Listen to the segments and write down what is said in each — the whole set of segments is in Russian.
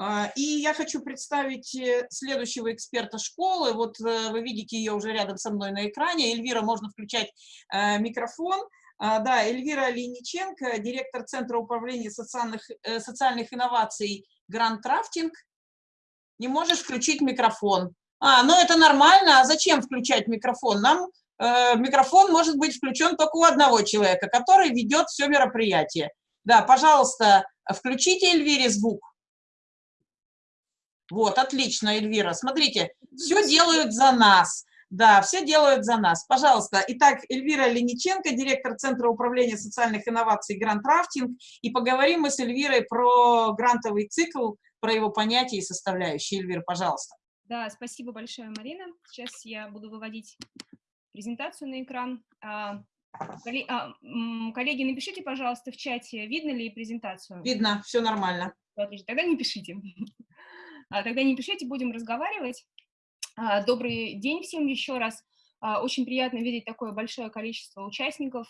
А, и я хочу представить э, следующего эксперта школы. Вот э, вы видите ее уже рядом со мной на экране. Эльвира, можно включать э, микрофон. А, да, Эльвира Линиченко, директор Центра управления социальных, социальных инноваций Гранд Трафтинг. Не можешь включить микрофон. А, ну это нормально. А зачем включать микрофон? Нам э, микрофон может быть включен только у одного человека, который ведет все мероприятие. Да, пожалуйста, включите Эльвире звук. Вот, отлично, Эльвира. Смотрите, все делают за нас. Да, все делают за нас. Пожалуйста. Итак, Эльвира Лениченко, директор Центра управления социальных инноваций «Грант Рафтинг». И поговорим мы с Эльвирой про грантовый цикл, про его понятия и составляющие. Эльвира, пожалуйста. Да, спасибо большое, Марина. Сейчас я буду выводить презентацию на экран. А, а, коллеги, напишите, пожалуйста, в чате, видно ли презентацию? Видно, все нормально. Отлично, тогда не пишите. А, тогда не пишите, будем разговаривать. А, добрый день всем еще раз. А, очень приятно видеть такое большое количество участников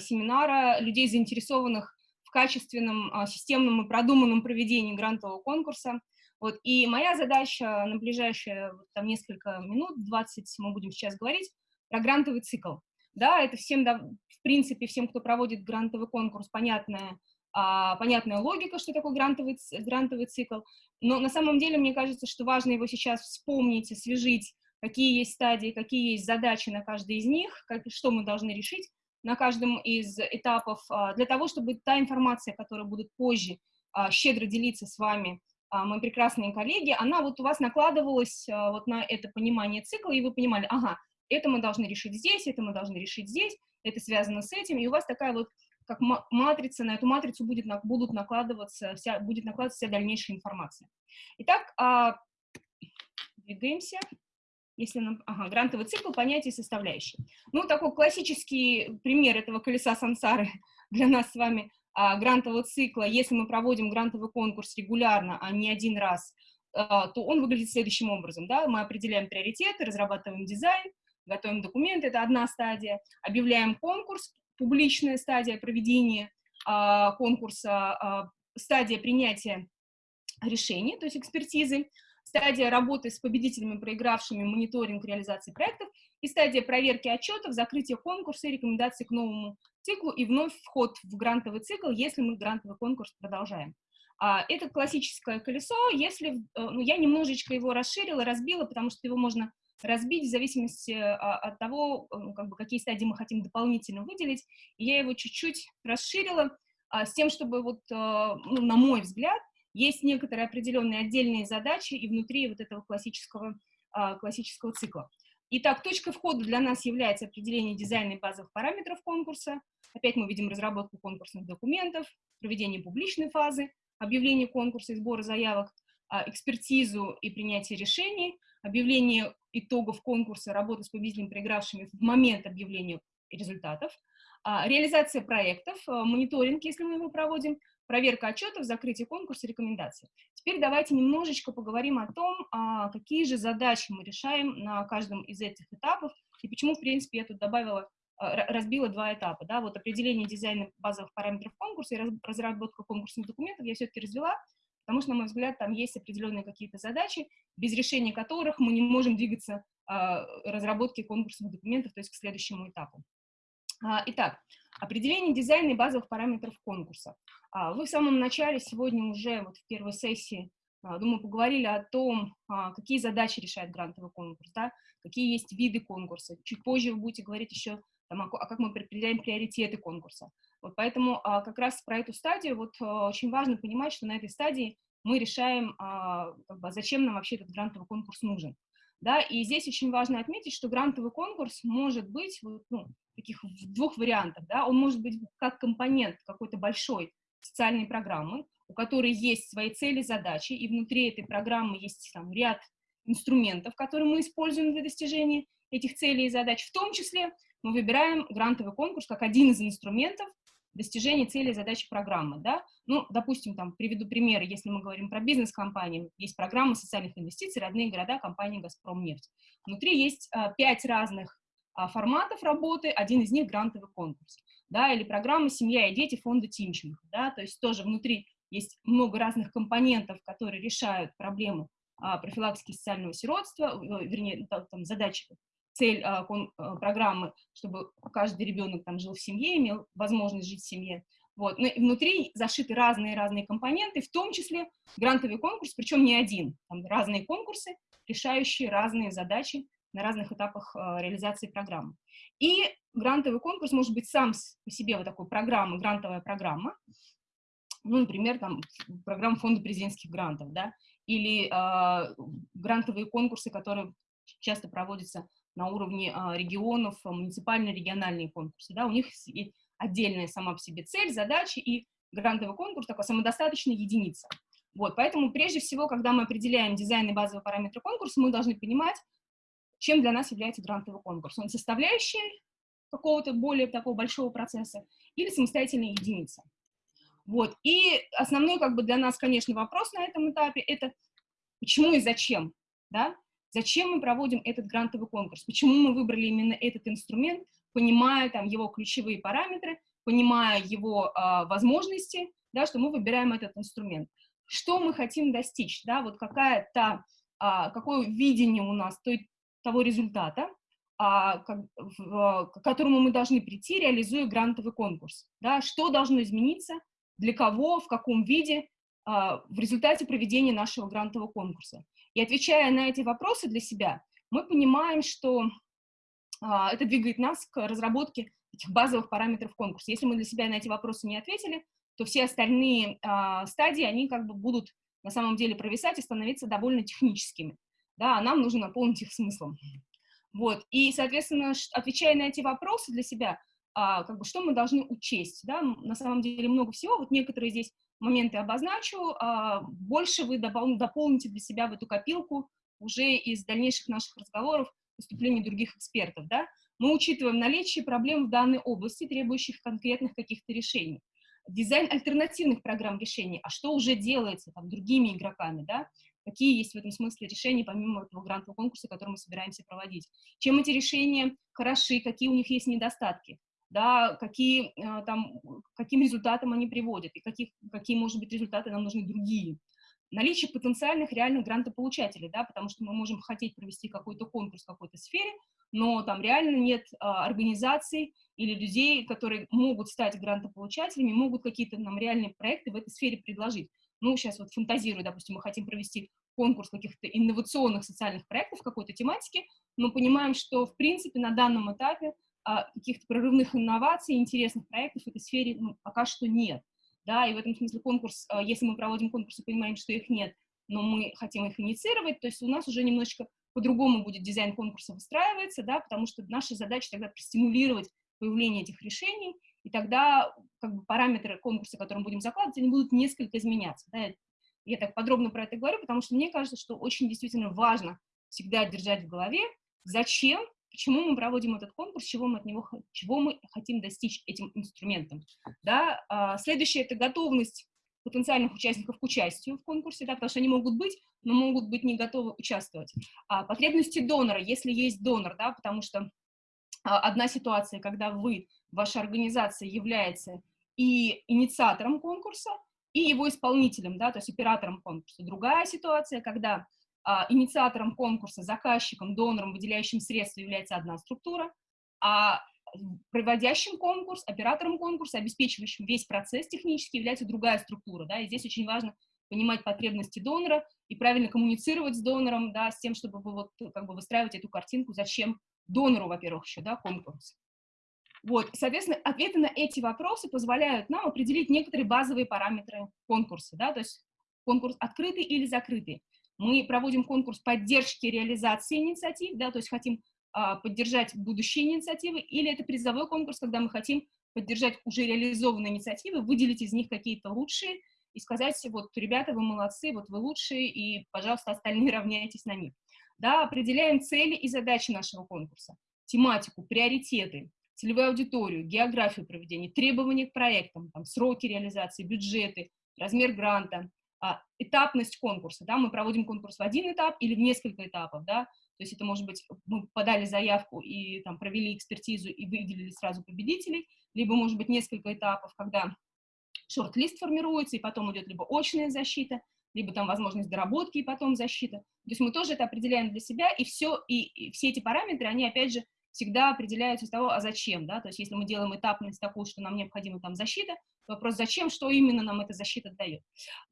семинара, людей, заинтересованных в качественном, системном и продуманном проведении грантового конкурса. Вот, и моя задача на ближайшие там, несколько минут, 20 мы будем сейчас говорить, про грантовый цикл. Да, это всем, в принципе, всем, кто проводит грантовый конкурс, понятная, а, понятная логика, что такое грантовый, грантовый цикл. Но на самом деле, мне кажется, что важно его сейчас вспомнить, освежить, какие есть стадии, какие есть задачи на каждой из них, как, что мы должны решить на каждом из этапов, а, для того, чтобы та информация, которая будет позже а, щедро делиться с вами, мои прекрасные коллеги, она вот у вас накладывалась вот на это понимание цикла, и вы понимали, ага, это мы должны решить здесь, это мы должны решить здесь, это связано с этим, и у вас такая вот как матрица, на эту матрицу будет, будут накладываться вся, будет накладываться вся дальнейшая информация. Итак, а, двигаемся. Если нам, ага, грантовый цикл, понятие составляющие. Ну, такой классический пример этого колеса сансары для нас с вами а, грантового цикла, если мы проводим грантовый конкурс регулярно, а не один раз, а, то он выглядит следующим образом. Да? Мы определяем приоритеты, разрабатываем дизайн, готовим документы, это одна стадия, объявляем конкурс, публичная стадия проведения а, конкурса, а, стадия принятия решений, то есть экспертизы, стадия работы с победителями, проигравшими мониторинг реализации проектов и стадия проверки отчетов, закрытия конкурса и рекомендации к новому циклу и вновь вход в грантовый цикл, если мы грантовый конкурс продолжаем. А, это классическое колесо, если, э, ну, я немножечко его расширила, разбила, потому что его можно разбить в зависимости а, от того, э, как бы, какие стадии мы хотим дополнительно выделить. И я его чуть-чуть расширила а, с тем, чтобы, вот, а, ну, на мой взгляд, есть некоторые определенные отдельные задачи и внутри вот этого классического, классического цикла. Итак, точкой входа для нас является определение дизайна и базовых параметров конкурса. Опять мы видим разработку конкурсных документов, проведение публичной фазы, объявление конкурса и сбора заявок, экспертизу и принятие решений, объявление итогов конкурса, работы с победителями, проигравшими в момент объявления результатов, а, реализация проектов, а, мониторинг, если мы его проводим, проверка отчетов, закрытие конкурса, рекомендации. Теперь давайте немножечко поговорим о том, а, какие же задачи мы решаем на каждом из этих этапов, и почему, в принципе, я тут добавила, разбила два этапа, да, вот определение дизайна базовых параметров конкурса и разработка конкурсных документов. Я все-таки развела, потому что, на мой взгляд, там есть определенные какие-то задачи, без решения которых мы не можем двигаться а, разработки конкурсных документов, то есть к следующему этапу. А, итак, определение дизайна и базовых параметров конкурса. А, вы в самом начале сегодня уже вот в первой сессии, думаю, поговорили о том, какие задачи решает грантовый конкурс, да, какие есть виды конкурса. Чуть позже вы будете говорить еще, там, а как мы определяем приоритеты конкурса. Вот поэтому а, как раз про эту стадию вот а, очень важно понимать, что на этой стадии мы решаем, а, как бы, зачем нам вообще этот грантовый конкурс нужен. Да, и здесь очень важно отметить, что грантовый конкурс может быть вот, ну, таких в двух вариантах. Да? Он может быть как компонент какой-то большой социальной программы, у которой есть свои цели, задачи, и внутри этой программы есть там, ряд инструментов, которые мы используем для достижения этих целей и задач. В том числе мы выбираем грантовый конкурс как один из инструментов достижения целей и задач программы, да, ну, допустим, там, приведу примеры, если мы говорим про бизнес-компании, есть программа социальных инвестиций, родные города, компания «Газпромнефть». Внутри есть а, пять разных а, форматов работы, один из них грантовый конкурс, да, или программа «Семья и дети» фонда Тимченко, да, то есть тоже внутри есть много разных компонентов, которые решают проблему а, профилактики социального сиротства, вернее, там, задачи, цель а, а, программы, чтобы каждый ребенок там жил в семье, имел возможность жить в семье. Вот. Но внутри зашиты разные-разные компоненты, в том числе грантовый конкурс, причем не один, там разные конкурсы, решающие разные задачи на разных этапах э, реализации программы. И грантовый конкурс может быть сам по себе вот такой программа, грантовая программа, ну, например, там, программа фонда президентских грантов, да, или э, грантовые конкурсы, которые часто проводятся на уровне э, регионов, муниципальные, региональные конкурсы, да, у них отдельная сама по себе цель, задачи, и грантовый конкурс такой самодостаточная единица. Вот, поэтому прежде всего, когда мы определяем дизайн и базовые параметры конкурса, мы должны понимать, чем для нас является грантовый конкурс. Он составляющий какого-то более такого большого процесса или самостоятельная единица. Вот. И основной как бы для нас, конечно, вопрос на этом этапе – это почему и зачем, да? Зачем мы проводим этот грантовый конкурс? Почему мы выбрали именно этот инструмент, понимая там его ключевые параметры, понимая его а, возможности, да, что мы выбираем этот инструмент. Что мы хотим достичь, да, вот какая-то, а, какое видение у нас той, того результата, а, как, в, к которому мы должны прийти, реализуя грантовый конкурс, да, что должно измениться, для кого, в каком виде а, в результате проведения нашего грантового конкурса. И отвечая на эти вопросы для себя, мы понимаем, что а, это двигает нас к разработке этих базовых параметров конкурса. Если мы для себя на эти вопросы не ответили, то все остальные а, стадии, они как бы будут на самом деле провисать и становиться довольно техническими. Да, а нам нужно наполнить их смыслом. Вот. И, соответственно, отвечая на эти вопросы для себя, а, как бы, что мы должны учесть. Да? На самом деле много всего, вот некоторые здесь моменты обозначу, а, больше вы допол дополните для себя в эту копилку уже из дальнейших наших разговоров, выступлений других экспертов. Да? Мы учитываем наличие проблем в данной области, требующих конкретных каких-то решений. Дизайн альтернативных программ решений, а что уже делается там, другими игроками, да? какие есть в этом смысле решения, помимо этого грантового конкурса, который мы собираемся проводить. Чем эти решения хороши, какие у них есть недостатки да, какие, э, там, каким результатам они приводят, и каких, какие, может быть, результаты нам нужны другие. Наличие потенциальных реальных грантополучателей, да, потому что мы можем хотеть провести какой-то конкурс в какой-то сфере, но там реально нет а, организаций или людей, которые могут стать грантополучателями, могут какие-то нам реальные проекты в этой сфере предложить. Ну, сейчас вот фантазирую, допустим, мы хотим провести конкурс каких-то инновационных социальных проектов в какой-то тематике, но понимаем, что, в принципе, на данном этапе каких-то прорывных инноваций, интересных проектов в этой сфере ну, пока что нет. Да, и в этом смысле конкурс, а, если мы проводим конкурс и понимаем, что их нет, но мы хотим их инициировать, то есть у нас уже немножечко по-другому будет дизайн конкурса выстраиваться, да, потому что наша задача тогда простимулировать появление этих решений, и тогда как бы, параметры конкурса, которые мы будем закладывать, они будут несколько изменяться. Да. Я так подробно про это говорю, потому что мне кажется, что очень действительно важно всегда держать в голове, зачем почему мы проводим этот конкурс, чего мы от него, чего мы хотим достичь этим инструментом. Да? А, следующее – это готовность потенциальных участников к участию в конкурсе, да, потому что они могут быть, но могут быть не готовы участвовать. А, потребности донора, если есть донор, да, потому что а, одна ситуация, когда вы, ваша организация является и инициатором конкурса, и его исполнителем, да, то есть оператором конкурса. Другая ситуация, когда инициатором конкурса, заказчиком, донором, выделяющим средства является одна структура, а проводящим конкурс, оператором конкурса, обеспечивающим весь процесс технически является другая структура. Да, и здесь очень важно понимать потребности донора и правильно коммуницировать с донором, да, с тем, чтобы вот, как бы выстраивать эту картинку, зачем донору, во-первых, еще да, конкурс. Вот, соответственно, ответы на эти вопросы позволяют нам определить некоторые базовые параметры конкурса, да, то есть конкурс открытый или закрытый. Мы проводим конкурс поддержки реализации инициатив, да, то есть хотим а, поддержать будущие инициативы, или это призовой конкурс, когда мы хотим поддержать уже реализованные инициативы, выделить из них какие-то лучшие и сказать, вот, ребята, вы молодцы, вот вы лучшие, и, пожалуйста, остальные равняйтесь на них. Да, определяем цели и задачи нашего конкурса, тематику, приоритеты, целевую аудиторию, географию проведения, требования к проектам, там, сроки реализации, бюджеты, размер гранта, этапность конкурса, да, мы проводим конкурс в один этап или в несколько этапов, да, то есть это может быть, мы подали заявку и там провели экспертизу и выделили сразу победителей, либо может быть несколько этапов, когда шорт-лист формируется, и потом идет либо очная защита, либо там возможность доработки и потом защита. То есть мы тоже это определяем для себя, и все, и, и все эти параметры, они, опять же, всегда определяются из того, а зачем, да, то есть если мы делаем этапность такую, что нам необходима там защита, вопрос, зачем, что именно нам эта защита дает.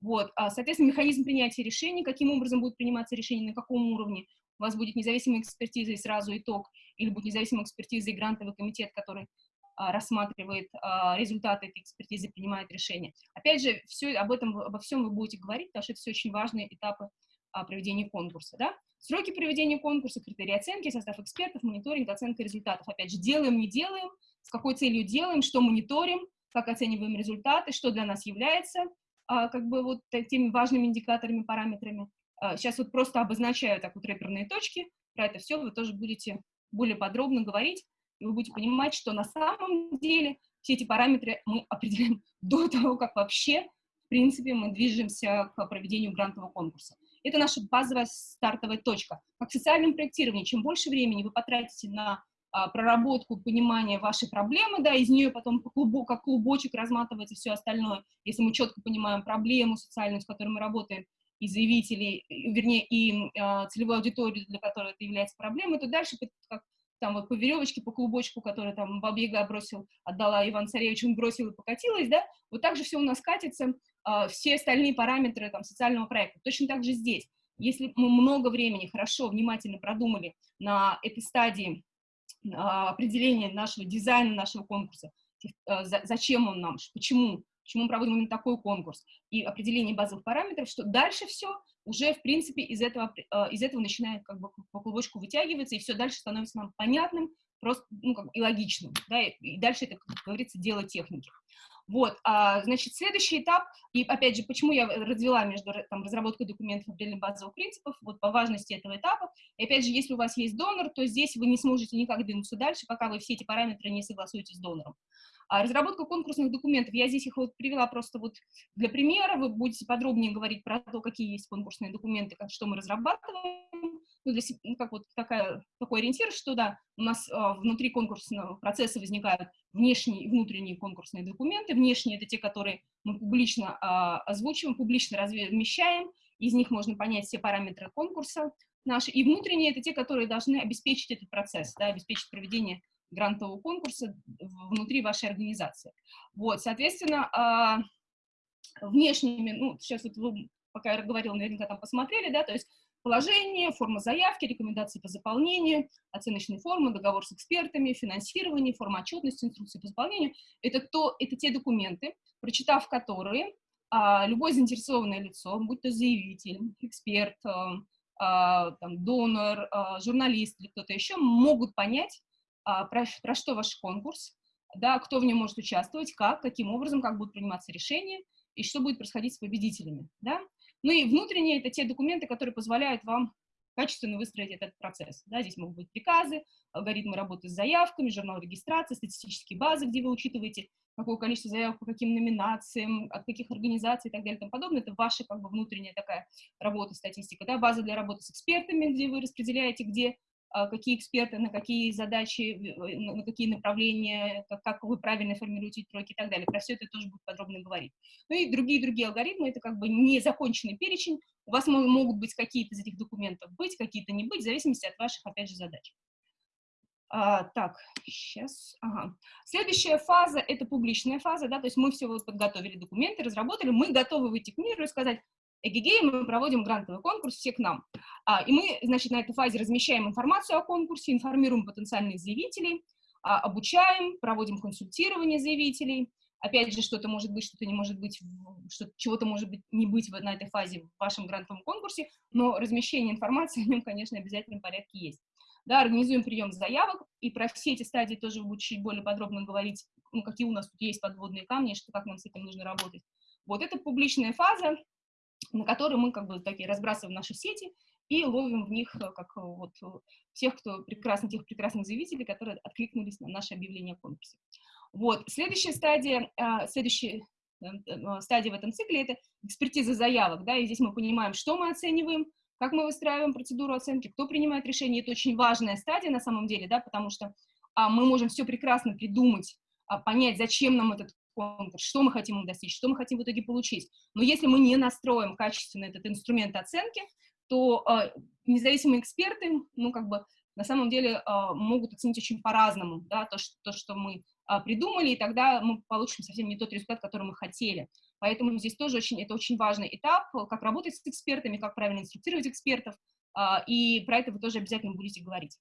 Вот, а, соответственно, механизм принятия решений, каким образом будет приниматься решение, на каком уровне, у вас будет независимая экспертиза и сразу итог, или будет независимая экспертиза и грантовый комитет, который а, рассматривает а, результаты этой экспертизы, принимает решение. Опять же, все, об этом, обо всем вы будете говорить, потому что это все очень важные этапы проведения конкурса. Да? Сроки проведения конкурса, критерии оценки, состав экспертов, мониторинг, оценка результатов. Опять же, делаем, не делаем, с какой целью делаем, что мониторим, как оцениваем результаты, что для нас является как бы вот теми важными индикаторами, параметрами. Сейчас вот просто обозначаю так вот реперные точки, про это все вы тоже будете более подробно говорить и вы будете понимать, что на самом деле все эти параметры мы определяем до того, как вообще, в принципе, мы движемся к проведению грантового конкурса. Это наша базовая стартовая точка. Как в социальном проектировании, чем больше времени вы потратите на а, проработку, понимание вашей проблемы, да, из нее потом клубок, как клубочек разматывается все остальное. Если мы четко понимаем проблему социальную, с которой мы работаем, и заявителей, вернее, и э, целевую аудиторию, для которой это является проблемой, то дальше, как там вот по веревочке, по клубочку, который там Бабьяга бросил, отдала Иван Царевич, он бросил и покатилась, да, вот так же все у нас катится, э, все остальные параметры там социального проекта. Точно так же здесь. Если мы много времени хорошо, внимательно продумали на этой стадии э, определения нашего дизайна, нашего конкурса, за, зачем он нам, почему, почему мы проводим именно такой конкурс, и определение базовых параметров, что дальше все уже, в принципе, из этого, э, из этого начинает как бы по клубочку вытягиваться, и все дальше становится нам понятным, просто, ну, как, и логичным, да, и, и дальше это, как говорится, дело техники. Вот, а, значит, следующий этап, и опять же, почему я развела между там, разработкой документов определенных базовых принципов, вот по важности этого этапа, и опять же, если у вас есть донор, то здесь вы не сможете никак двинуться дальше, пока вы все эти параметры не согласуете с донором. А разработка конкурсных документов, я здесь их вот привела просто вот для примера, вы будете подробнее говорить про то, какие есть конкурсные документы, как, что мы разрабатываем, ну, для, ну, как вот такая, такой ориентир, что да, у нас а, внутри конкурсного процесса возникают внешние и внутренние конкурсные документы, внешние — это те, которые мы публично а, озвучиваем, публично размещаем, из них можно понять все параметры конкурса наши, и внутренние — это те, которые должны обеспечить этот процесс, да, обеспечить проведение грантового конкурса внутри вашей организации. Вот, соответственно, а, внешними, ну, сейчас вот вы, пока я говорила, наверняка там посмотрели, да, то есть положение, форма заявки, рекомендации по заполнению, оценочные формы, договор с экспертами, финансирование, форма отчетности, инструкции по заполнению. Это, то, это те документы, прочитав которые, а, любое заинтересованное лицо, будь то заявитель, эксперт, а, там, донор, журналист или кто-то еще, могут понять, про, про что ваш конкурс, да, кто в нем может участвовать, как, каким образом, как будут приниматься решения и что будет происходить с победителями. Да? Ну и внутренние — это те документы, которые позволяют вам качественно выстроить этот процесс. Да? Здесь могут быть приказы, алгоритмы работы с заявками, журнал регистрации, статистические базы, где вы учитываете, какое количество заявок по каким номинациям, от каких организаций и так далее и тому подобное. Это ваша как бы внутренняя такая работа, статистика. Да? База для работы с экспертами, где вы распределяете, где а, какие эксперты, на какие задачи, на какие направления, как, как вы правильно формируете сроки и так далее. Про все это тоже будет подробно говорить. Ну и другие-другие алгоритмы, это как бы незаконченный перечень. У вас могут быть какие-то из этих документов быть, какие-то не быть, в зависимости от ваших, опять же, задач. А, так, сейчас, ага. Следующая фаза — это публичная фаза, да, то есть мы все вот подготовили документы, разработали, мы готовы выйти к миру и сказать, Эгегей мы проводим грантовый конкурс все к нам. А, и мы, значит, на этой фазе размещаем информацию о конкурсе, информируем потенциальных заявителей, а, обучаем, проводим консультирование заявителей. Опять же, что-то может быть, что-то не может быть, что чего-то может быть не быть на этой фазе в вашем грантовом конкурсе, но размещение информации о нем, конечно, в обязательном порядке есть. Да, организуем прием заявок, и про все эти стадии тоже буду чуть более подробно говорить, ну, какие у нас тут есть подводные камни, что, как нам с этим нужно работать. Вот это публичная фаза, на которые мы как бы такие разбрасываем наши сети и ловим в них э, как э, вот э, всех, кто прекрасных, тех прекрасных заявителей, которые откликнулись на наше объявление о конкурсе. Вот, следующая стадия, следующая стадия в этом цикле — это экспертиза заявок, да, и здесь мы понимаем, что мы оцениваем, как мы выстраиваем процедуру оценки, кто принимает решение. Это очень важная стадия на самом деле, да, потому что а, мы можем все прекрасно придумать, а, понять, зачем нам этот конкурс, что мы хотим им достичь, что мы хотим в итоге получить. Но если мы не настроим качественно этот инструмент оценки, то э, независимые эксперты, ну, как бы, на самом деле э, могут оценить очень по-разному, да, то что, то, что мы э, придумали, и тогда мы получим совсем не тот результат, который мы хотели. Поэтому здесь тоже очень, это очень важный этап, как работать с экспертами, как правильно инструктировать экспертов, э, и про это вы тоже обязательно будете говорить.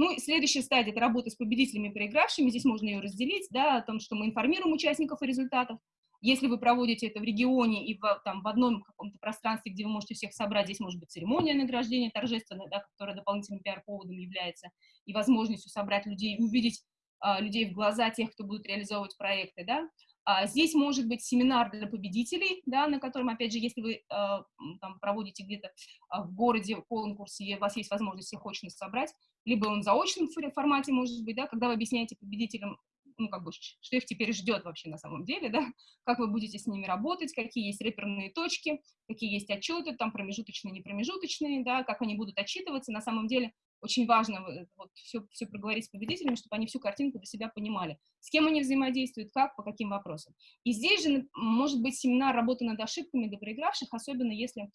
Ну, следующая стадия — это работа с победителями и проигравшими. Здесь можно ее разделить, да, о том, что мы информируем участников о результатах. Если вы проводите это в регионе и в, там, в одном каком-то пространстве, где вы можете всех собрать, здесь может быть церемония награждения торжественная, да, которая дополнительным пиар-поводом является, и возможностью собрать людей, увидеть а, людей в глаза тех, кто будет реализовывать проекты, да. А здесь может быть семинар для победителей, да, на котором, опять же, если вы э, там, проводите где-то э, в городе конкурс, и у вас есть возможность всех очно собрать, либо он в заочном формате, может быть, да, когда вы объясняете победителям, ну, как бы, что их теперь ждет вообще на самом деле, да, как вы будете с ними работать, какие есть реперные точки, какие есть отчеты, там, промежуточные, непромежуточные, да, как они будут отчитываться, на самом деле очень важно вот, все, все проговорить с победителями, чтобы они всю картинку для себя понимали, с кем они взаимодействуют, как, по каким вопросам. И здесь же может быть семинар работы над ошибками для проигравших, особенно если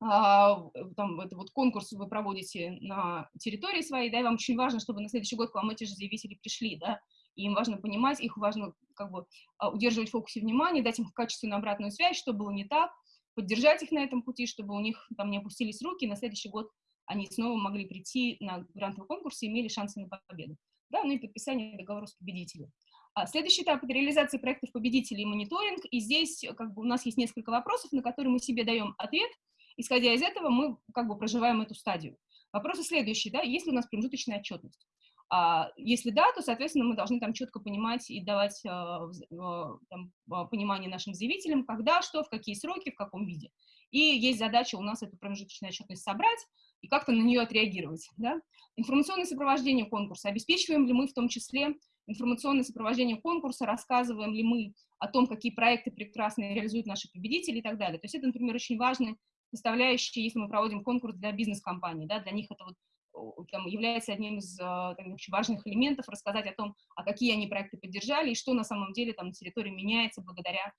а, там, это вот конкурс вы проводите на территории своей, да, и вам очень важно, чтобы на следующий год к вам эти же заявители пришли, да, и им важно понимать, их важно как бы а, удерживать в фокусе внимания, дать им качественную обратную связь, что было не так, поддержать их на этом пути, чтобы у них там не опустились руки, и на следующий год они снова могли прийти на грантовый конкурс и имели шансы на победу. Да, ну и подписание договора с победителем. А следующий этап — это реализация проектов победителей и мониторинг. И здесь как бы, у нас есть несколько вопросов, на которые мы себе даем ответ. Исходя из этого, мы как бы проживаем эту стадию. Вопросы следующие, да, есть ли у нас промежуточная отчетность? А если да, то, соответственно, мы должны там четко понимать и давать а, там, а, понимание нашим заявителям, когда, что, в какие сроки, в каком виде. И есть задача у нас эту промежуточную отчетность собрать, и как-то на нее отреагировать. Да? Информационное сопровождение конкурса. Обеспечиваем ли мы в том числе информационное сопровождение конкурса, рассказываем ли мы о том, какие проекты прекрасно реализуют наши победители и так далее. То есть это, например, очень важная составляющая, если мы проводим конкурс для бизнес-компаний. Да? Для них это вот там, является одним из а, там, очень важных элементов, рассказать о том, а какие они проекты поддержали и что на самом деле там на территории меняется благодаря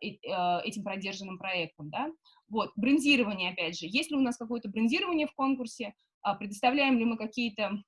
этим продержанным проектам, да. Вот, брендирование, опять же, есть ли у нас какое-то брендирование в конкурсе, а, предоставляем ли мы какие-то,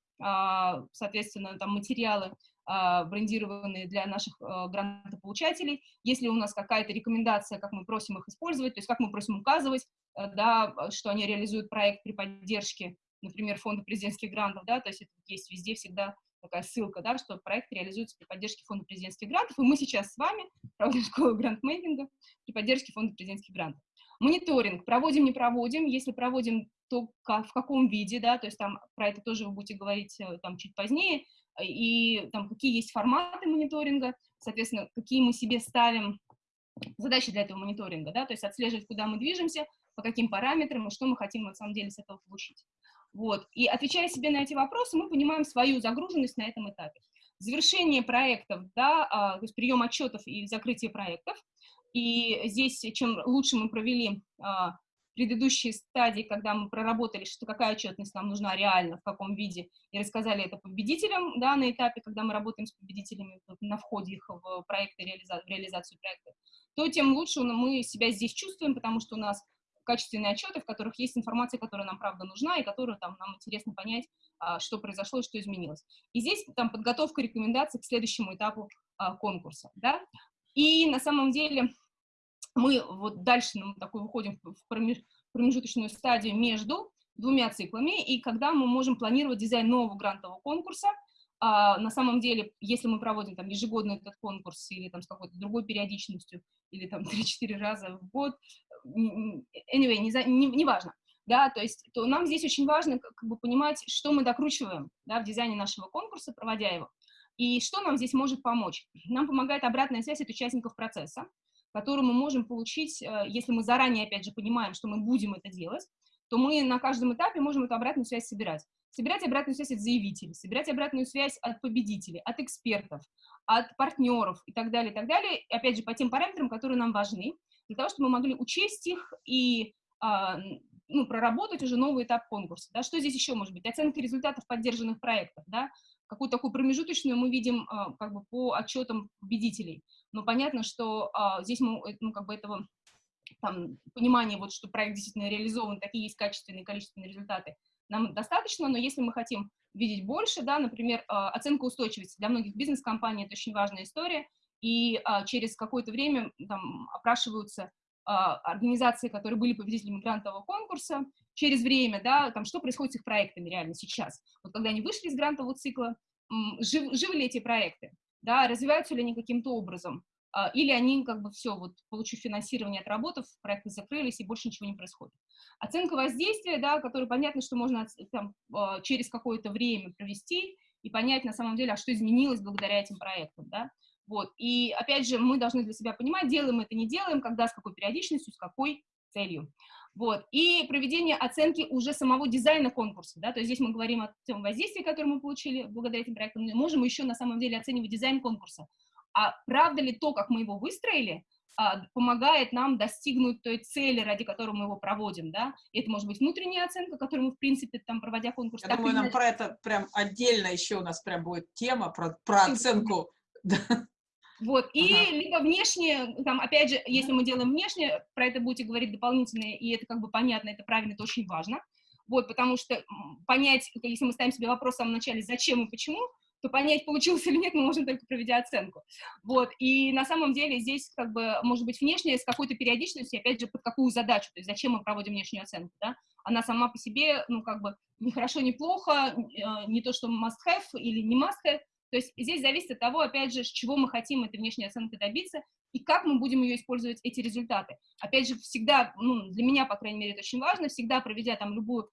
соответственно, там материалы, брендированные для наших грантополучателей, ли у нас какая-то рекомендация, как мы просим их использовать, то есть как мы просим указывать, да, что они реализуют проект при поддержке, например, фонда президентских грантов, да, то есть это есть везде всегда такая ссылка, да, что проект реализуется при поддержке фонда президентских грантов, и мы сейчас с вами проводим школу грантмейкинга при поддержке фонда президентских грантов. Мониторинг проводим, не проводим, если проводим, то в каком виде, да, то есть там про это тоже вы будете говорить э, там чуть позднее, и там какие есть форматы мониторинга, соответственно, какие мы себе ставим задачи для этого мониторинга, да, то есть отслеживать, куда мы движемся, по каким параметрам и что мы хотим на самом деле с этого получить. Вот. И отвечая себе на эти вопросы, мы понимаем свою загруженность на этом этапе. Завершение проектов, да, а, то есть прием отчетов и закрытие проектов. И здесь, чем лучше мы провели а, предыдущие стадии, когда мы проработали, что какая отчетность нам нужна реально, в каком виде, и рассказали это победителям, да, на этапе, когда мы работаем с победителями на входе их в проекты, в реализацию проекта, то тем лучше мы себя здесь чувствуем, потому что у нас качественные отчеты, в которых есть информация, которая нам правда нужна и которую там нам интересно понять, а, что произошло и что изменилось. И здесь там подготовка рекомендаций к следующему этапу а, конкурса, да. И на самом деле мы вот дальше ну, такой выходим в промежуточную стадию между двумя циклами, и когда мы можем планировать дизайн нового грантового конкурса, а, на самом деле, если мы проводим там ежегодно этот конкурс или там с какой-то другой периодичностью, или там 3-4 раза в год, anyway, не, не, не важно, да, то есть, то нам здесь очень важно как бы понимать, что мы докручиваем, да, в дизайне нашего конкурса, проводя его, и что нам здесь может помочь. Нам помогает обратная связь от участников процесса, которую мы можем получить, э, если мы заранее, опять же, понимаем, что мы будем это делать, то мы на каждом этапе можем эту обратную связь собирать собирать обратную связь от заявителей, собирать обратную связь от победителей, от экспертов, от партнеров и так далее, и так далее, и, опять же, по тем параметрам, которые нам важны, для того, чтобы мы могли учесть их и а, ну, проработать уже новый этап конкурса. Да? Что здесь еще может быть? Оценка результатов поддержанных проектов. Да? какую-то такую промежуточную мы видим как бы по отчетам победителей. Но понятно, что здесь мы, ну, как бы этого там, понимание, вот, что проект действительно реализован, такие есть качественные количественные результаты, нам достаточно, но если мы хотим видеть больше, да, например, оценка устойчивости. Для многих бизнес-компаний это очень важная история, и через какое-то время там опрашиваются организации, которые были победителями грантового конкурса, через время, да, там, что происходит с их проектами реально сейчас. Вот когда они вышли из грантового цикла, жив, живы ли эти проекты, да, развиваются ли они каким-то образом, а, или они как бы все, вот получив финансирование, отработав, проекты закрылись и больше ничего не происходит. Оценка воздействия, да, которая понятно, что можно там, а, через какое-то время провести и понять на самом деле, а что изменилось благодаря этим проектам, да. Вот, и опять же, мы должны для себя понимать, делаем это, не делаем, когда, с какой периодичностью, с какой целью. Вот, и проведение оценки уже самого дизайна конкурса, да, то есть здесь мы говорим о том воздействии, которое мы получили благодаря этим проектам, мы можем еще на самом деле оценивать дизайн конкурса, а правда ли то, как мы его выстроили, а, помогает нам достигнуть той цели, ради которой мы его проводим, да, и это может быть внутренняя оценка, которую мы, в принципе, там, проводя конкурс. Я думаю, нам про это прям отдельно еще у нас прям будет тема про, про оценку. Вот, и ага. либо внешне, там, опять же, если мы делаем внешне, про это будете говорить дополнительно, и это как бы понятно, это правильно, это очень важно, вот, потому что понять, если мы ставим себе вопрос в самом начале, зачем и почему, то понять, получилось или нет, мы можем только проведя оценку. Вот, и на самом деле здесь как бы может быть внешняя с какой-то периодичностью, опять же, под какую задачу, то есть зачем мы проводим внешнюю оценку, да? Она сама по себе, ну, как бы, не хорошо, не плохо, э, не то, что must-have или не must-have, то есть здесь зависит от того, опять же, с чего мы хотим этой внешней оценкой добиться и как мы будем ее использовать, эти результаты. Опять же, всегда, ну, для меня, по крайней мере, это очень важно, всегда проведя там любую а,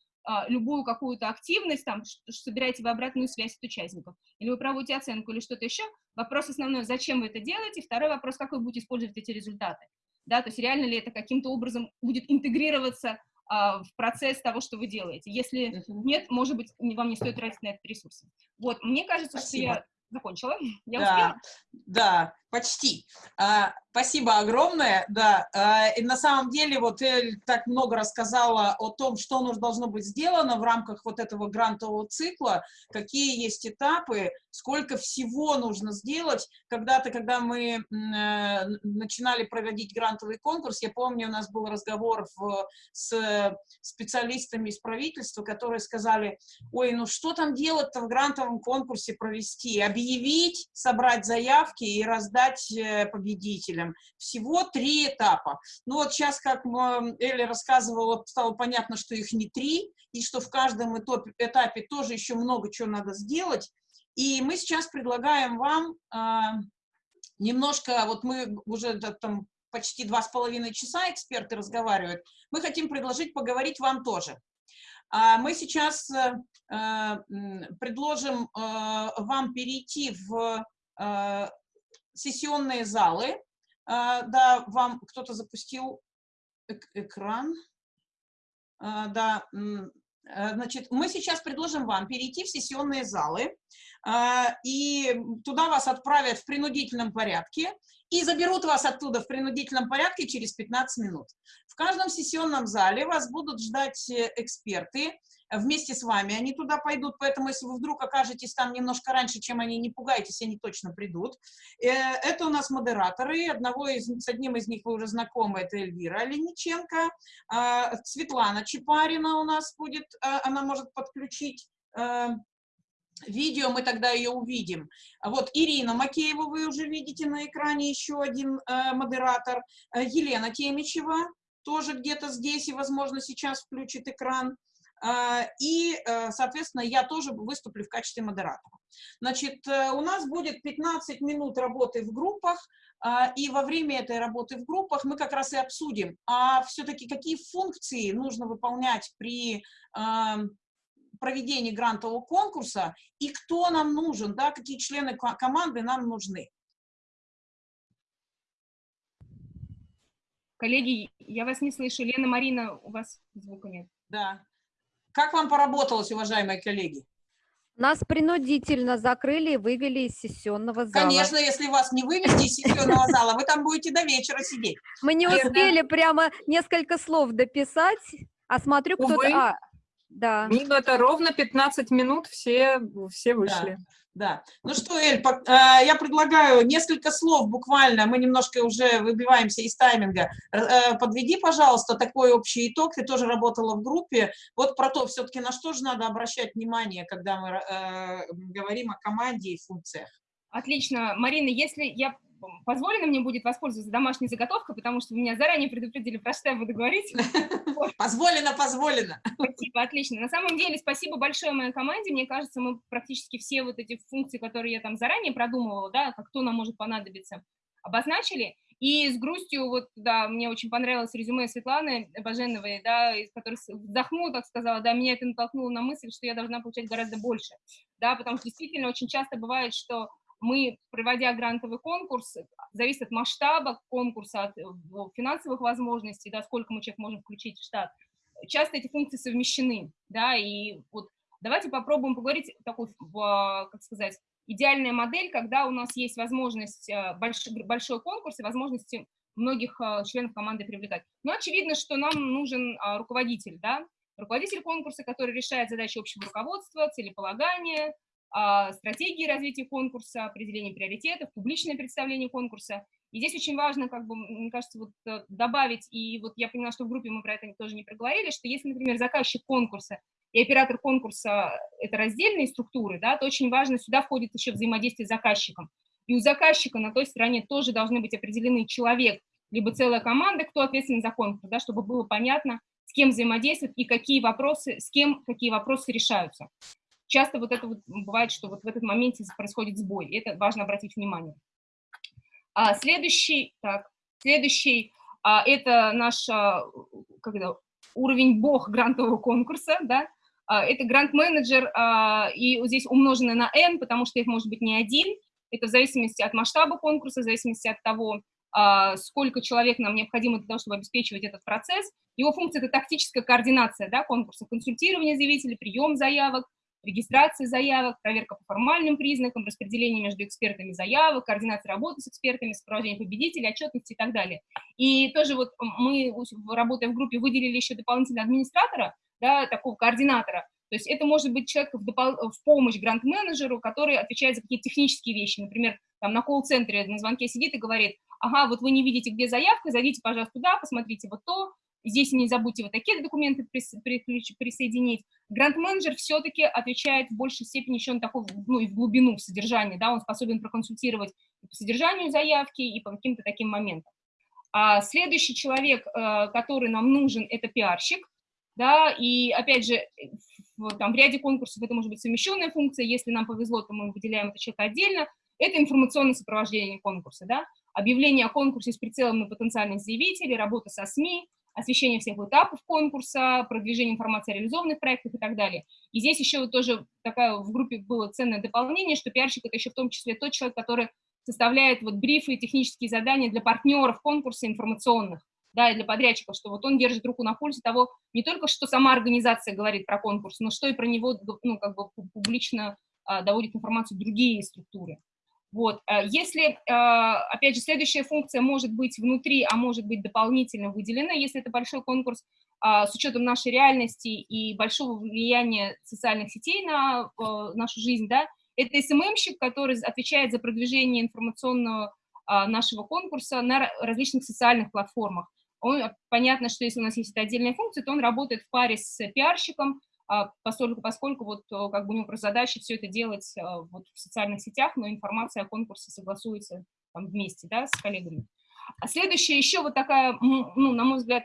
любую какую-то активность, там, собираете вы обратную связь от участников, или вы проводите оценку, или что-то еще, вопрос основной, зачем вы это делаете, второй вопрос, как вы будете использовать эти результаты, да, то есть реально ли это каким-то образом будет интегрироваться а, в процесс того, что вы делаете, если uh -huh. нет, может быть, вам не стоит тратить на это ресурсы. Вот, мне кажется, Спасибо. что я закончила, я да, успела? Да, почти. А, спасибо огромное, да. А, и на самом деле вот Эль так много рассказала о том, что нужно должно быть сделано в рамках вот этого грантового цикла, какие есть этапы, сколько всего нужно сделать. Когда-то, когда мы э, начинали проводить грантовый конкурс, я помню, у нас был разговор в, с специалистами из правительства, которые сказали, ой, ну что там делать-то в грантовом конкурсе провести? Объявить, собрать заявки и раздать э, победителям. Всего три этапа. Ну вот сейчас, как Элли рассказывала, стало понятно, что их не три, и что в каждом этапе тоже еще много чего надо сделать. И мы сейчас предлагаем вам э, немножко, вот мы уже там почти два с половиной часа эксперты разговаривают, мы хотим предложить поговорить вам тоже. А мы сейчас э, предложим э, вам перейти в э, сессионные залы. Э, да, вам кто-то запустил эк экран. Э, да, Э, значит, мы сейчас предложим вам перейти в сессионные залы, и туда вас отправят в принудительном порядке, и заберут вас оттуда в принудительном порядке через 15 минут. В каждом сессионном зале вас будут ждать э, эксперты, вместе с вами они туда пойдут, поэтому если вы вдруг окажетесь там немножко раньше, чем они, не пугайтесь, они точно придут. Э, это у нас модераторы, одного из, с одним из них вы уже знакомы, это Эльвира Олениченко, а, Светлана Чепарина у нас будет, а, она может подключить э, видео, мы тогда ее увидим. Вот Ирина Макеева вы уже видите на экране, еще один э, модератор. Елена Темичева тоже где-то здесь и, возможно, сейчас включит экран. А, и, э, соответственно, я тоже выступлю в качестве модератора. Значит, э, у нас будет 15 минут работы в группах, и во время этой работы в группах мы как раз и обсудим, а все-таки какие функции нужно выполнять при проведении грантового конкурса, и кто нам нужен, да, какие члены команды нам нужны. Коллеги, я вас не слышу. Лена, Марина, у вас звука нет. Да. Как вам поработалось, уважаемые коллеги? Нас принудительно закрыли и вывели из сессионного зала. Конечно, если вас не вывести из сессионного зала, вы там будете до вечера сидеть. Мы не успели прямо несколько слов дописать, а смотрю, кто-то... Да. Минута ровно 15 минут, все, все вышли. Да. Ну что, Эль, э, я предлагаю несколько слов буквально, мы немножко уже выбиваемся из тайминга. Э, подведи, пожалуйста, такой общий итог, ты тоже работала в группе, вот про то, все-таки на что же надо обращать внимание, когда мы э, говорим о команде и функциях. Отлично. Марина, если я позволено мне будет воспользоваться домашней заготовкой, потому что меня заранее предупредили, про что я буду говорить. Позволено, позволено. Спасибо, отлично. На самом деле, спасибо большое моей команде. Мне кажется, мы практически все вот эти функции, которые я там заранее продумывала, да, как кто нам может понадобиться, обозначили. И с грустью, вот, да, мне очень понравилось резюме Светланы Баженовой, да, из которой вздохнула, так сказала, да, меня это натолкнуло на мысль, что я должна получать гораздо больше, да, потому что действительно очень часто бывает, что мы, проводя грантовый конкурс, зависит от масштаба конкурса, от э, финансовых возможностей, да, сколько мы человек можем включить в штат, часто эти функции совмещены, да, и вот давайте попробуем поговорить такой, как сказать, идеальная модель, когда у нас есть возможность, э, большой, большой конкурс и возможности многих э, членов команды привлекать. Но очевидно, что нам нужен а, руководитель, да, руководитель конкурса, который решает задачи общего руководства, целеполагания, стратегии развития конкурса, определение приоритетов, публичное представление конкурса. И здесь очень важно, как бы, мне кажется, вот э, добавить, и вот я поняла, что в группе мы про это тоже не проговорили, что если, например, заказчик конкурса и оператор конкурса – это раздельные структуры, да, то очень важно, сюда входит еще взаимодействие с заказчиком. И у заказчика на той стороне тоже должны быть определены человек, либо целая команда, кто ответственен за конкурс, да, чтобы было понятно, с кем взаимодействовать и какие вопросы, с кем какие вопросы решаются часто вот это вот бывает, что вот в этот моменте происходит сбой, и это важно обратить внимание. А следующий, так, следующий, а, это наш а, когда, уровень бог грантового конкурса, да, а, это грант-менеджер, а, и здесь умноженное на n, потому что их может быть не один, это в зависимости от масштаба конкурса, в зависимости от того, а, сколько человек нам необходимо для того, чтобы обеспечивать этот процесс. Его функция – это тактическая координация да, конкурса, консультирование заявителей, прием заявок, регистрация заявок, проверка по формальным признакам, распределение между экспертами заявок, координация работы с экспертами, сопровождение победителей, отчетности и так далее. И тоже вот мы, работая в группе, выделили еще дополнительного администратора, да, такого координатора, то есть это может быть человек в, в помощь грант-менеджеру, который отвечает за какие-то технические вещи. Например, там на колл-центре на звонке сидит и говорит, ага, вот вы не видите, где заявка, зайдите, пожалуйста, туда, посмотрите вот то, Здесь не забудьте вот такие документы присоединить. Грант-менеджер все-таки отвечает в большей степени еще на такую, ну, и в глубину, в содержание, да, он способен проконсультировать и по содержанию заявки, и по каким-то таким моментам. А следующий человек, э, который нам нужен, это пиарщик, да, и опять же, в, там, в ряде конкурсов это может быть совмещенная функция, если нам повезло, то мы выделяем это человека отдельно, это информационное сопровождение конкурса, да, объявление о конкурсе с прицелом на потенциальных заявителей, работа со СМИ, освещение всех этапов конкурса, продвижение информации о реализованных проектах и так далее. И здесь еще вот тоже такая в группе было ценное дополнение, что пиарщик – это еще в том числе тот человек, который составляет вот брифы и технические задания для партнеров конкурса информационных, да, и для подрядчиков, что вот он держит руку на пульсе того, не только что сама организация говорит про конкурс, но что и про него, ну, как бы публично а, доводит информацию другие структуры. Вот. Э, если, э, опять же, следующая функция может быть внутри, а может быть дополнительно выделена, если это большой конкурс, а, с учетом нашей реальности и большого влияния социальных сетей на э, нашу жизнь, да, это СММщик, который отвечает за продвижение информационного а, нашего конкурса на различных социальных платформах. Он, понятно, что если у нас есть отдельная функция, то он работает в паре с пиарщиком, поскольку, поскольку вот э, как бы у него просто задача все это делать а, вот в социальных сетях, но информация о конкурсе согласуется там вместе, да, с коллегами. А следующая еще вот такая, ну, на мой взгляд,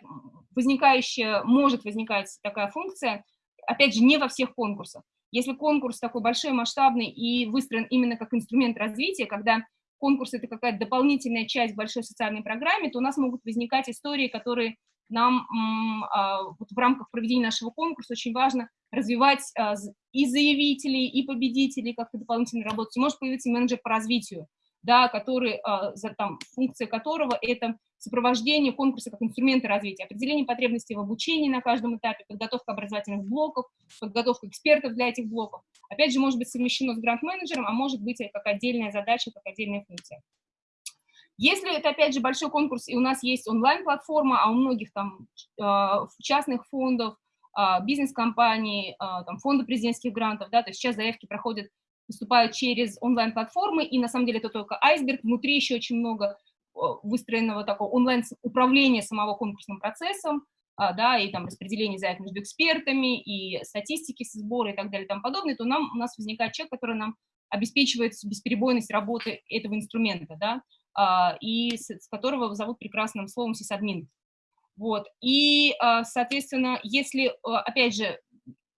возникающая, может возникать такая функция, опять же, не во всех конкурсах. Если конкурс такой большой, масштабный и выстроен именно как инструмент развития, когда конкурс – это какая-то дополнительная часть большой социальной программы, то у нас могут возникать истории, которые нам а, вот в рамках проведения нашего конкурса очень важно развивать а, и заявителей, и победителей, как-то дополнительно работать. И может появиться менеджер по развитию, да, который, а, там, функция которого это сопровождение конкурса как инструмента развития, определение потребностей в обучении на каждом этапе, подготовка образовательных блоков, подготовка экспертов для этих блоков. Опять же, может быть совмещено с грант-менеджером, а может быть как отдельная задача, как отдельная функция. Если это, опять же, большой конкурс, и у нас есть онлайн-платформа, а у многих там э, частных фондов, а, бизнес-компании, а, там, фонды президентских грантов, да, то есть сейчас заявки проходят, поступают через онлайн-платформы, и на самом деле это только айсберг, внутри еще очень много выстроенного такого онлайн-управления самого конкурсным процессом, да, и там распределение заявок между экспертами, и статистики со сбора и так далее и тому подобное, то нам, у нас возникает человек, который нам обеспечивает бесперебойность работы этого инструмента, да, и с, которого зовут прекрасным словом сисадмин. Вот, и, а, соответственно, если, опять же,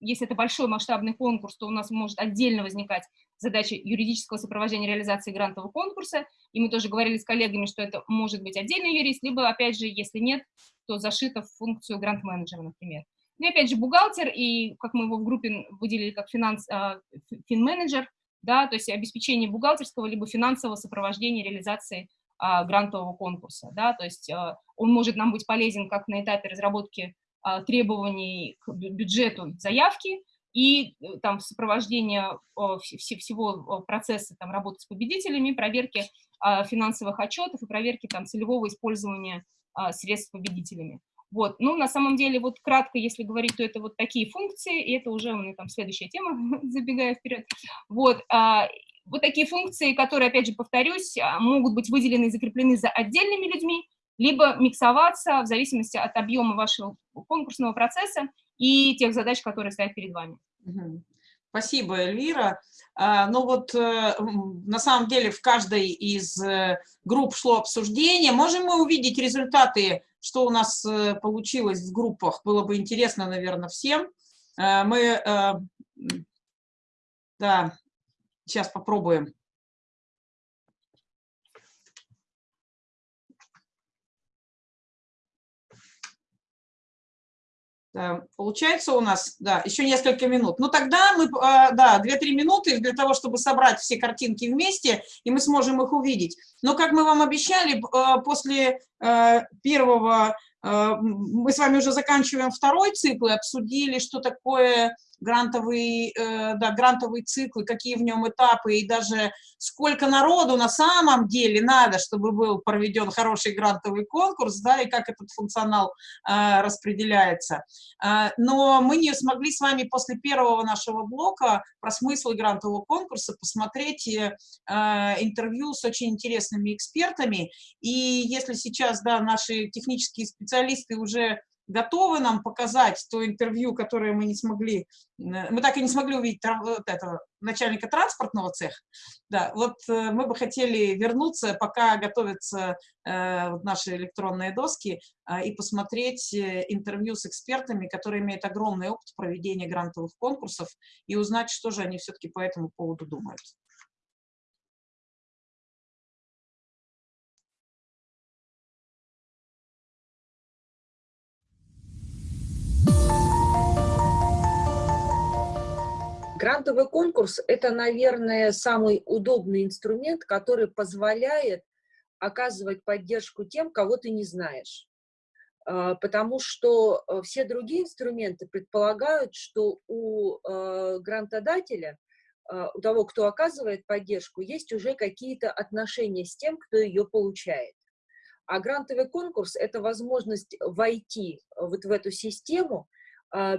если это большой масштабный конкурс, то у нас может отдельно возникать задача юридического сопровождения реализации грантового конкурса, и мы тоже говорили с коллегами, что это может быть отдельный юрист, либо, опять же, если нет, то зашито в функцию грант-менеджера, например. Ну и, опять же, бухгалтер, и как мы его в группе выделили как финанс, а, фин-менеджер, да, то есть обеспечение бухгалтерского либо финансового сопровождения реализации а, грантового конкурса, да, то есть а, он может нам быть полезен как на этапе разработки а, требований к бюджету заявки, и э, там сопровождение всего процесса там, работы с победителями, проверки а, финансовых отчетов и проверки там, целевого использования а, средств победителями. Вот. Ну, на самом деле, вот кратко, если говорить, то это вот такие функции, и это уже у меня там следующая тема, забегая вперед. Вот, вот такие функции, которые, опять же, повторюсь, могут быть выделены и закреплены за отдельными людьми, либо миксоваться в зависимости от объема вашего конкурсного процесса и тех задач, которые стоят перед вами. Спасибо, Эльвира. А, ну вот, э, на самом деле, в каждой из э, групп шло обсуждение. Можем мы увидеть результаты, что у нас э, получилось в группах? Было бы интересно, наверное, всем. Мы, да, сейчас попробуем. Получается у нас, да, еще несколько минут. Ну тогда мы, а, да, 2-3 минуты для того, чтобы собрать все картинки вместе, и мы сможем их увидеть. Но, как мы вам обещали, а, после первого, мы с вами уже заканчиваем второй цикл и обсудили, что такое грантовый, э, да, грантовый цикл, какие в нем этапы, и даже сколько народу на самом деле надо, чтобы был проведен хороший грантовый конкурс, да, и как этот функционал э, распределяется. Э, но мы не смогли с вами после первого нашего блока про смысл грантового конкурса посмотреть э, интервью с очень интересными экспертами, и если сейчас, да, наши технические специалисты уже готовы нам показать то интервью, которое мы не смогли, мы так и не смогли увидеть вот этого начальника транспортного цеха, да, вот э, мы бы хотели вернуться, пока готовятся э, наши электронные доски, э, и посмотреть э, интервью с экспертами, которые имеют огромный опыт проведения грантовых конкурсов, и узнать, что же они все-таки по этому поводу думают. Грантовый конкурс – это, наверное, самый удобный инструмент, который позволяет оказывать поддержку тем, кого ты не знаешь. А, потому что э, все другие инструменты предполагают, что у э, грантодателя, а, у того, кто оказывает поддержку, есть уже какие-то отношения с тем, кто ее получает. А грантовый конкурс – это возможность войти вот в эту систему, а, Э,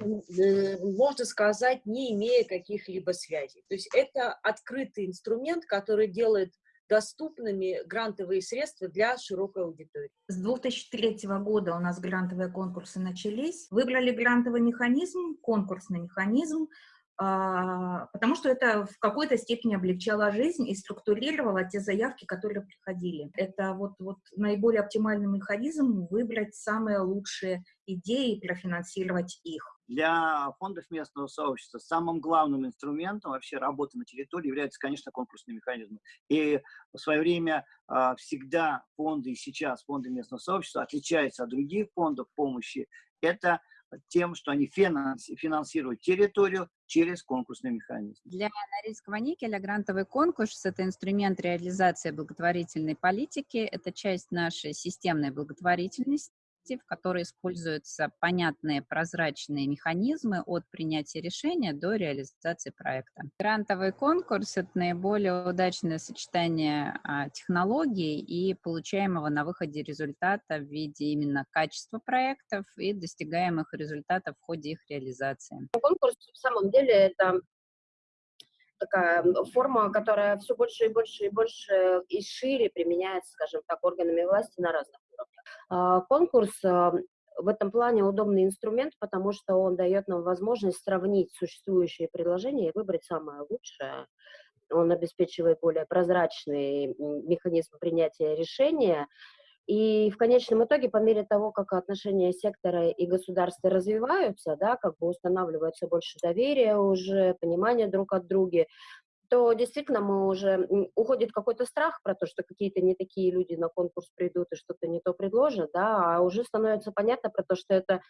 можно сказать, не имея каких-либо связей. То есть это открытый инструмент, который делает доступными грантовые средства для широкой аудитории. С 2003 года у нас грантовые конкурсы начались. Выбрали грантовый механизм, конкурсный механизм, а, потому что это в какой-то степени облегчало жизнь и структурировало те заявки, которые приходили. Это вот, вот наиболее оптимальный механизм выбрать самые лучшие идеи и профинансировать их. Для фондов местного сообщества самым главным инструментом вообще работы на территории является, конечно, конкурсные механизмы. И в свое время а, всегда фонды, и сейчас фонды местного сообщества отличаются от других фондов помощи. Это тем, что они финансируют территорию через конкурсный механизм. Для Норильского никеля грантовый конкурс – это инструмент реализации благотворительной политики, это часть нашей системной благотворительности. Ответственности, в которой используются понятные прозрачные механизмы от принятия решения до реализации проекта. Грантовый конкурс – это наиболее удачное сочетание а, технологий и получаемого на выходе результата в виде именно качества проектов и достигаемых результатов в ходе их реализации. Конкурс в самом деле это такая форма, которая все больше и больше и больше и шире применяется, скажем так, органами власти на разных уровнях. А, конкурс а, в этом плане удобный инструмент, потому что он дает нам возможность сравнить существующие предложения и выбрать самое лучшее. Он обеспечивает более прозрачный механизм принятия решения, и в конечном итоге, по мере того, как отношения сектора и государства развиваются, да, как бы устанавливается больше доверия уже, понимания друг от друга, то действительно мы уже уходит какой-то страх про то, что какие-то не такие люди на конкурс придут и что-то не то предложат, да, а уже становится понятно про то, что это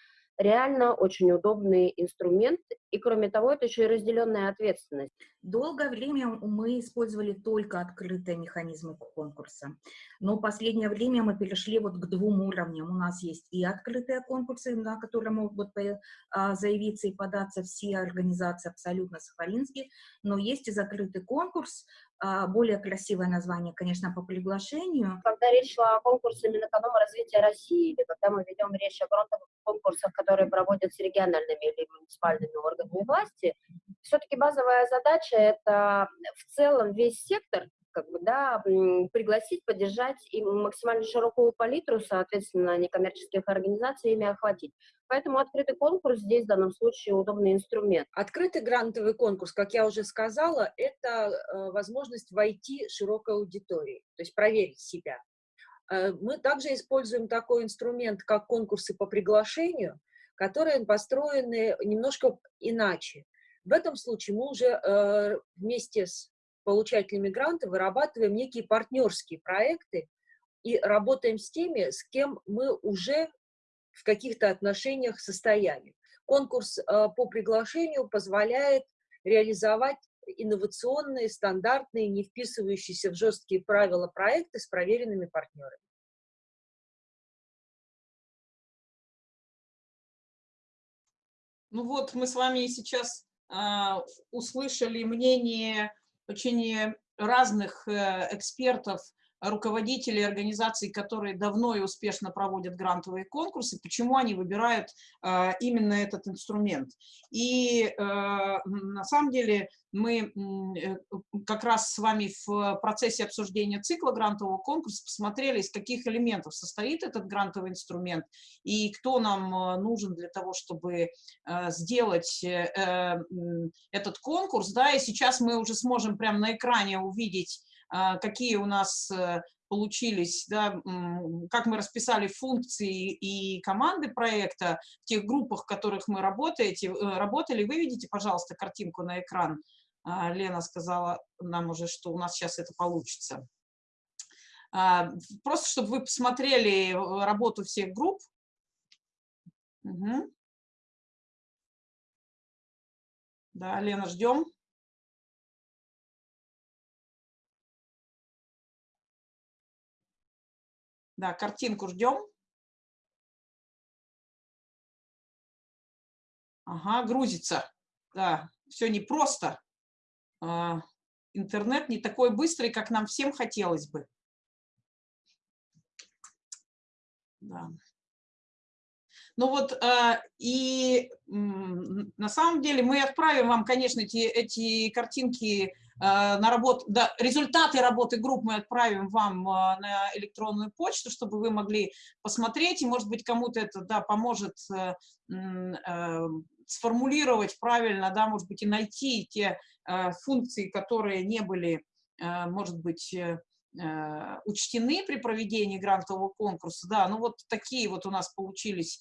реально очень удобный инструмент, и кроме того, это еще и разделенная ответственность. Долгое время мы использовали только открытые механизмы конкурса, но в последнее время мы перешли вот к двум уровням. У нас есть и открытые конкурсы, на которые могут а, заявиться и податься все организации абсолютно сахалинские, но есть и закрытый конкурс, а, более красивое название, конечно, по приглашению. Когда речь шла о конкурсе Минэкономразвития России, или когда мы ведем речь о грантовых конкурсах, которые проводятся региональными или муниципальными органами власти, все-таки базовая задача – это в целом весь сектор как бы, да, пригласить, поддержать и максимально широкую палитру, соответственно, некоммерческих организаций ими охватить. Поэтому открытый конкурс здесь в данном случае удобный инструмент. Открытый грантовый конкурс, как я уже сказала, это э, возможность войти широкой аудитории, то есть проверить себя. Э, мы также используем такой инструмент, как конкурсы по приглашению, которые построены немножко иначе. В этом случае мы уже э, вместе с получателями гранта вырабатываем некие партнерские проекты и работаем с теми, с кем мы уже в каких-то отношениях состояли. Конкурс э, по приглашению позволяет реализовать инновационные, стандартные, не вписывающиеся в жесткие правила проекты с проверенными партнерами. Ну вот, мы с вами сейчас э, услышали мнение очень разных э, экспертов, руководителей организаций, которые давно и успешно проводят грантовые конкурсы, почему они выбирают э, именно этот инструмент. И э, на самом деле мы э, как раз с вами в процессе обсуждения цикла грантового конкурса посмотрели, из каких элементов состоит этот грантовый инструмент и кто нам э, нужен для того, чтобы э, сделать этот конкурс. Да, и сейчас мы уже сможем прямо на экране увидеть, какие у нас получились, да, как мы расписали функции и команды проекта в тех группах, в которых мы работаете, работали. Выведите, пожалуйста, картинку на экран. А, Лена сказала нам уже, что у нас сейчас это получится. А, просто, чтобы вы посмотрели э, работу всех групп. Угу. Да, Лена, ждем. Да, картинку ждем. Ага, грузится. Да, все непросто. А, интернет не такой быстрый, как нам всем хотелось бы. Да. Ну вот, а, и на самом деле мы отправим вам, конечно, эти, эти картинки а, на работу, да, результаты работы групп мы отправим вам на электронную почту, чтобы вы могли посмотреть, и, может быть, кому-то это, да, поможет э, э, сформулировать правильно, да, может быть, и найти те э, функции, которые не были, э, может быть, э, учтены при проведении грантового конкурса. Да, ну вот такие вот у нас получились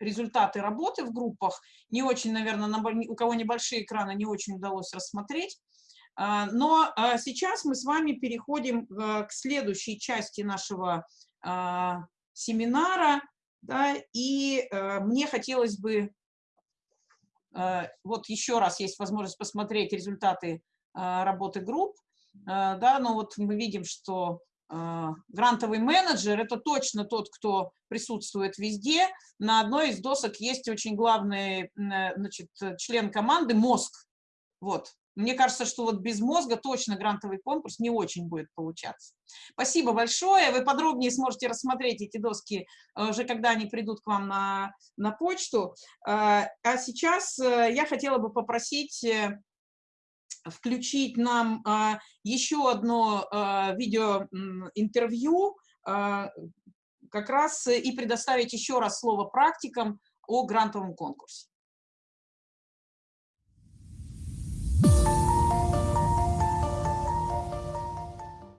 результаты работы в группах. Не очень, наверное, у кого небольшие экраны, не очень удалось рассмотреть. Но сейчас мы с вами переходим к следующей части нашего семинара. Да, и э, мне хотелось бы, э, вот еще раз есть возможность посмотреть результаты э, работы групп, э, да, но вот мы видим, что э, а, грантовый менеджер – это точно тот, кто присутствует везде. На одной из досок есть очень главный значит, член команды – мозг. Вот. Мне кажется, что вот без мозга точно грантовый конкурс не очень будет получаться. Спасибо большое. Вы подробнее сможете рассмотреть эти доски э, уже, когда они придут к вам на, на почту. А сейчас э, я хотела бы попросить э, включить нам а, еще одно а, видеоинтервью, а, как раз и предоставить еще раз слово практикам о грантовом конкурсе.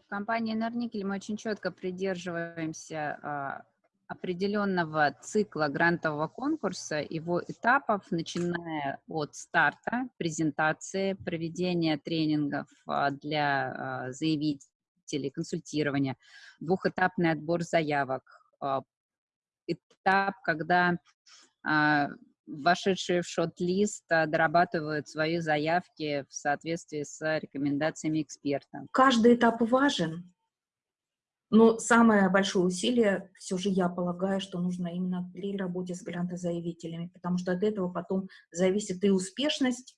В компании «Энергникель» мы очень четко придерживаемся определенного цикла грантового конкурса, его этапов, начиная от старта, презентации, проведения тренингов а, для а, заявителей, консультирования, двухэтапный отбор заявок, а, этап, когда вошедшие в шот-лист дорабатывают свои заявки в соответствии с рекомендациями эксперта. Каждый этап важен, но самое большое усилие, все же я полагаю, что нужно именно при работе с грантозаявителями, потому что от этого потом зависит и успешность,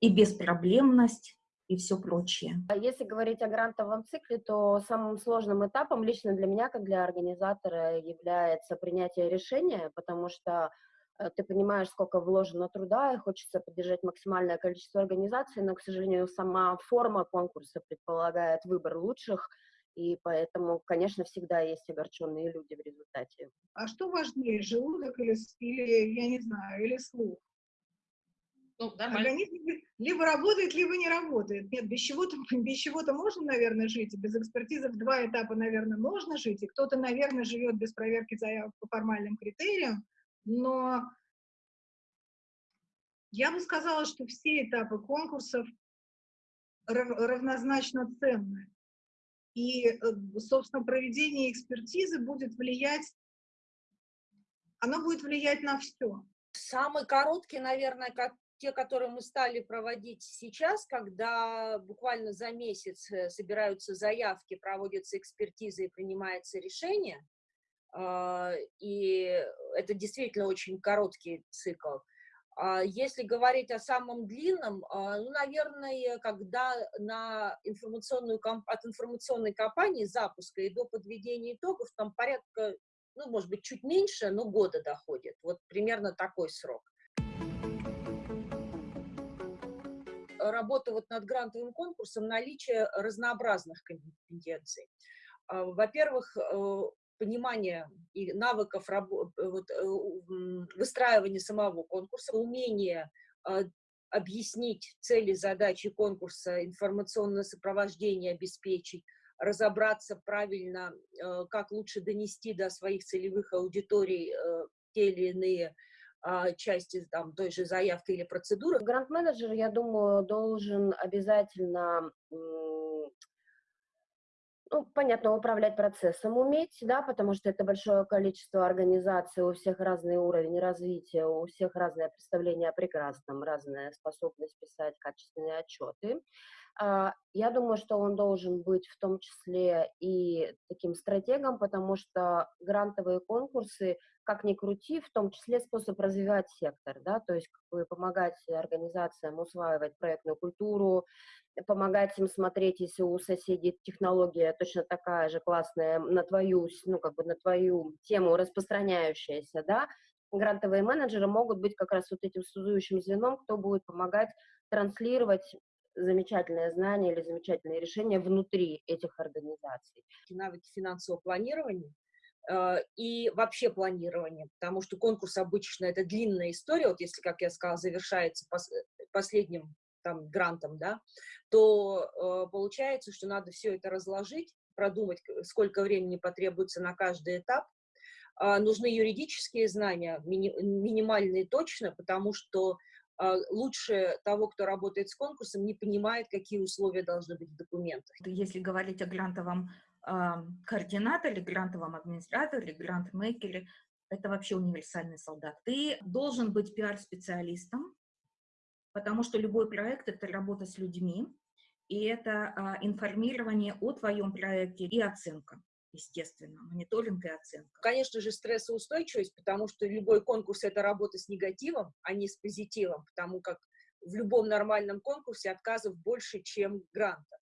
и беспроблемность, и все прочее. А если говорить о грантовом цикле, то самым сложным этапом лично для меня, как для организатора, является принятие решения, потому что э, ты понимаешь, сколько вложено труда, и хочется поддержать максимальное количество организаций, но, к сожалению, сама форма конкурса предполагает выбор лучших, и поэтому, конечно, всегда есть огорченные люди в результате. А что важнее, желудок или, или я не знаю, или слух? Ну, Организм либо работает, либо не работает. Нет, без чего-то без чего-то можно, наверное, жить, и без экспертизы в два этапа, наверное, можно жить, и кто-то, наверное, живет без проверки заявок по формальным критериям, но я бы сказала, что все этапы конкурсов равнозначно ценны. И, э, собственно, проведение экспертизы будет влиять, оно будет влиять на все. Самый короткий, наверное, как те, которые мы стали проводить сейчас, когда буквально за месяц э, собираются заявки, проводятся экспертизы и принимается решение, а, и это действительно очень короткий цикл. А если говорить о самом длинном, а, ну, наверное, когда на информационную, от информационной кампании запуска и до подведения итогов там порядка, ну, может быть, чуть меньше, но года доходит. Вот примерно такой срок. Работа вот над грантовым конкурсом, наличие разнообразных компетенций. А, во-первых, понимания и навыков э, вот, э, выстраивания самого конкурса, умение а, объяснить цели, задачи конкурса, информационное сопровождение обеспечить, разобраться правильно, э, как лучше донести до своих целевых аудиторий те или иные а, части там, той же заявки или процедуры. Грант-менеджер, я думаю, должен обязательно ну, понятно, управлять процессом уметь, да, потому что это большое количество организаций, у всех разный уровень развития, у всех разное представление о прекрасном, разная способность писать качественные отчеты. А, я думаю, что он должен быть в том числе и таким стратегом, потому что грантовые конкурсы, как ни крути, в том числе способ развивать сектор, да, то есть помогать организациям усваивать проектную культуру, помогать им смотреть, если у соседей технология точно такая же классная на твою, ну, как бы на твою тему распространяющаяся, да, грантовые менеджеры могут быть как раз вот этим связующим звеном, кто будет помогать транслировать замечательное знание или замечательные решения внутри этих организаций. Навыки финансового планирования э, и вообще планирования, потому что конкурс обычно это длинная история, вот если, как я сказала, завершается пос последним там грантом, да, то э, получается, что надо все это разложить, продумать, сколько времени потребуется на каждый этап. Э, нужны юридические знания, мини минимальные точно, потому что а, лучше того, кто работает с конкурсом, не понимает, какие условия должны быть в документах. Если говорить о грантовом э, координаторе, грантовом администраторе, грантмейкере, это вообще универсальный солдат. Ты должен быть пиар-специалистом, потому что любой проект — это работа с людьми, и это а, информирование о твоем проекте и оценка естественно, мониторинг и оценка. Конечно же, стрессоустойчивость, потому что любой конкурс — это работа с негативом, а не с позитивом, потому как в любом нормальном конкурсе отказов больше, чем гранта.